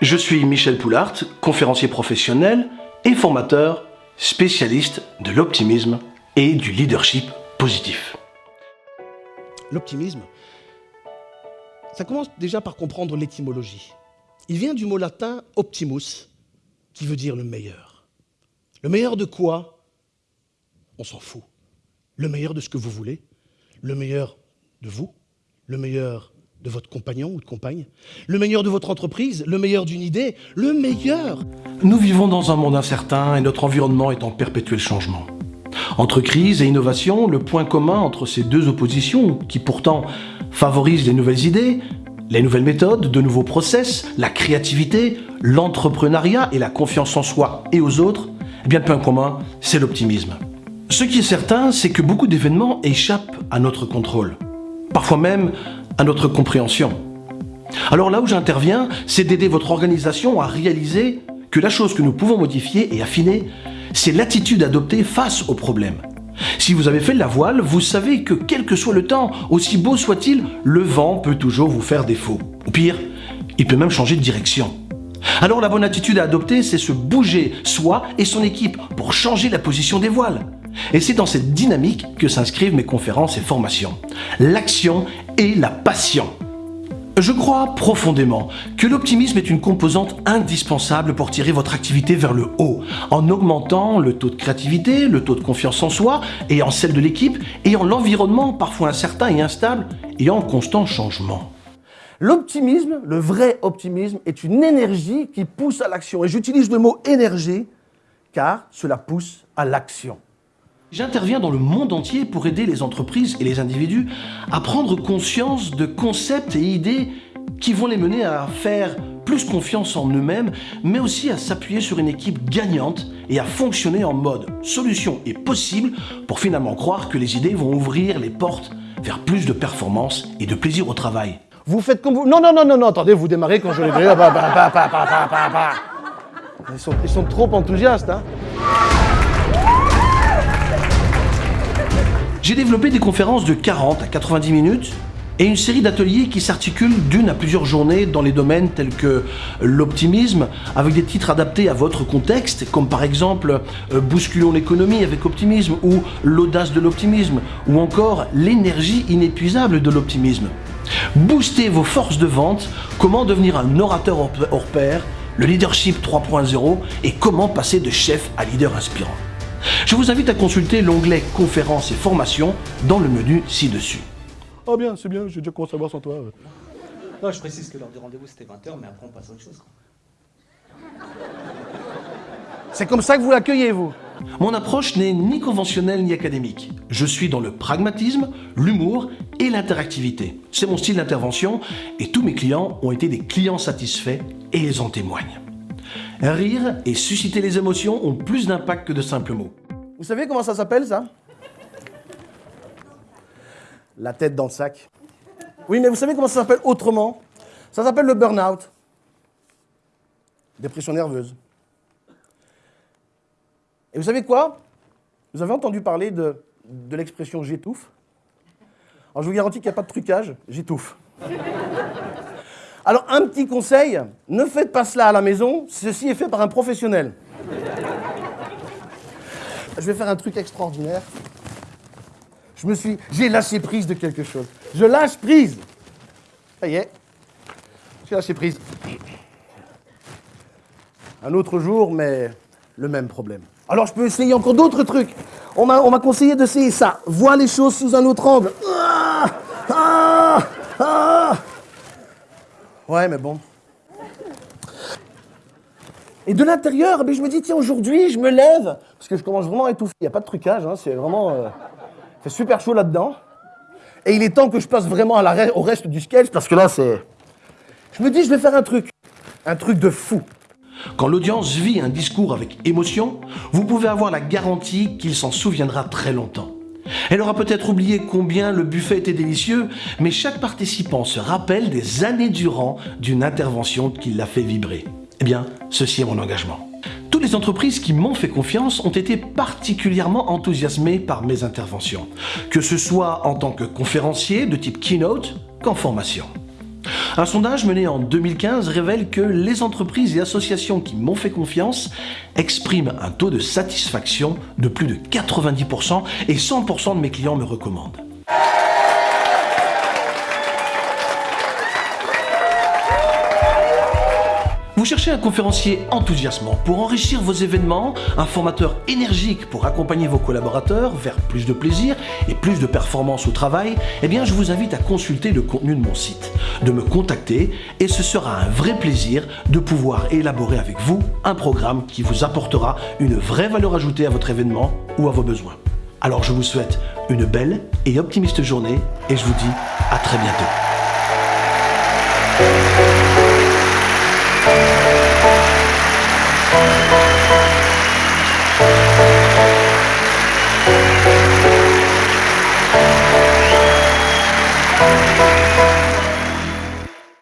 Je suis Michel Poulart, conférencier professionnel et formateur spécialiste de l'optimisme et du leadership positif. L'optimisme, ça commence déjà par comprendre l'étymologie. Il vient du mot latin optimus, qui veut dire le meilleur. Le meilleur de quoi? On s'en fout. Le meilleur de ce que vous voulez, le meilleur de vous, le meilleur de votre compagnon ou de compagne, le meilleur de votre entreprise, le meilleur d'une idée, le meilleur. Nous vivons dans un monde incertain et notre environnement est en perpétuel changement. Entre crise et innovation, le point commun entre ces deux oppositions, qui pourtant favorisent les nouvelles idées, les nouvelles méthodes, de nouveaux process, la créativité, l'entrepreneuriat et la confiance en soi et aux autres, eh bien le point commun, c'est l'optimisme. Ce qui est certain, c'est que beaucoup d'événements échappent à notre contrôle. Parfois même à notre compréhension. Alors là où j'interviens, c'est d'aider votre organisation à réaliser que la chose que nous pouvons modifier et affiner, c'est l'attitude adoptée face au problème. Si vous avez fait la voile, vous savez que quel que soit le temps, aussi beau soit-il, le vent peut toujours vous faire défaut. Ou pire, il peut même changer de direction. Alors la bonne attitude à adopter, c'est se bouger, soi et son équipe, pour changer la position des voiles. Et c'est dans cette dynamique que s'inscrivent mes conférences et formations. L'action et la passion. Je crois profondément que l'optimisme est une composante indispensable pour tirer votre activité vers le haut, en augmentant le taux de créativité, le taux de confiance en soi et en celle de l'équipe, et en l'environnement parfois incertain et instable et en constant changement. L'optimisme, le vrai optimisme, est une énergie qui pousse à l'action. Et j'utilise le mot énergie car cela pousse à l'action. J'interviens dans le monde entier pour aider les entreprises et les individus à prendre conscience de concepts et idées qui vont les mener à faire plus confiance en eux-mêmes, mais aussi à s'appuyer sur une équipe gagnante et à fonctionner en mode solution est possible pour finalement croire que les idées vont ouvrir les portes vers plus de performance et de plaisir au travail. Vous faites comme vous... Non, non, non, non, non, attendez, vous démarrez quand je les verrai. Ils sont, ils sont trop enthousiastes, hein J'ai développé des conférences de 40 à 90 minutes et une série d'ateliers qui s'articulent d'une à plusieurs journées dans les domaines tels que l'optimisme, avec des titres adaptés à votre contexte, comme par exemple euh, Bousculons l'économie avec optimisme ou L'audace de l'optimisme, ou encore L'énergie inépuisable de l'optimisme. Boostez vos forces de vente, comment devenir un orateur hors pair, le leadership 3.0 et comment passer de chef à leader inspirant. Je vous invite à consulter l'onglet Conférences et formations dans le menu ci-dessus. Oh bien, c'est bien, j'ai déjà commencé à voir sans toi. Non, je précise que l'heure du rendez-vous c'était 20h, mais après on passe à autre chose. C'est comme ça que vous l'accueillez, vous Mon approche n'est ni conventionnelle ni académique. Je suis dans le pragmatisme, l'humour et l'interactivité. C'est mon style d'intervention et tous mes clients ont été des clients satisfaits et ils en témoignent. Rire et susciter les émotions ont plus d'impact que de simples mots. Vous savez comment ça s'appelle, ça? La tête dans le sac. Oui, mais vous savez comment ça s'appelle autrement? Ça s'appelle le burn-out. Dépression nerveuse. Et vous savez quoi? Vous avez entendu parler de, l'expression j'étouffe? Alors je vous garantis qu'il n'y a pas de trucage, j'étouffe. Alors un petit conseil, ne faites pas cela à la maison, ceci est fait par un professionnel. Je vais faire un truc extraordinaire. Je me suis, j'ai lâché prise de quelque chose. Je lâche prise. Ça y est, j'ai lâché prise. Un autre jour, mais le même problème. Alors je peux essayer encore d'autres trucs. On m'a conseillé d'essayer ça. Voir les choses sous un autre angle. Ah, ah. Ouais, mais bon. Et de l'intérieur, ben, je me dis, tiens, aujourd'hui, je me lève, parce que je commence vraiment à étouffer. Il n'y a pas de trucage, hein, c'est vraiment... Euh, il fait super chaud là-dedans. Et il est temps que je passe vraiment au reste du sketch, parce que là, c'est... Je me dis, je vais faire un truc. Un truc de fou. Quand l'audience vit un discours avec émotion, vous pouvez avoir la garantie qu'il s'en souviendra très longtemps. Elle aura peut-être oublié combien le buffet était délicieux, mais chaque participant se rappelle des années durant d'une intervention qui l'a fait vibrer. Eh bien, ceci est mon engagement. Toutes les entreprises qui m'ont fait confiance ont été particulièrement enthousiasmées par mes interventions, que ce soit en tant que conférencier de type keynote qu'en formation. Un sondage mené en 2015 révèle que les entreprises et associations qui m'ont fait confiance expriment un taux de satisfaction de plus de 90% et 100% de mes clients me recommandent. Vous cherchez un conférencier enthousiasmant pour enrichir vos événements, un formateur énergique pour accompagner vos collaborateurs vers plus de plaisir et plus de performance au travail Eh bien, je vous invite à consulter le contenu de mon site, de me contacter et ce sera un vrai plaisir de pouvoir élaborer avec vous un programme qui vous apportera une vraie valeur ajoutée à votre événement ou à vos besoins. Alors je vous souhaite une belle et optimiste journée et je vous dis à très bientôt.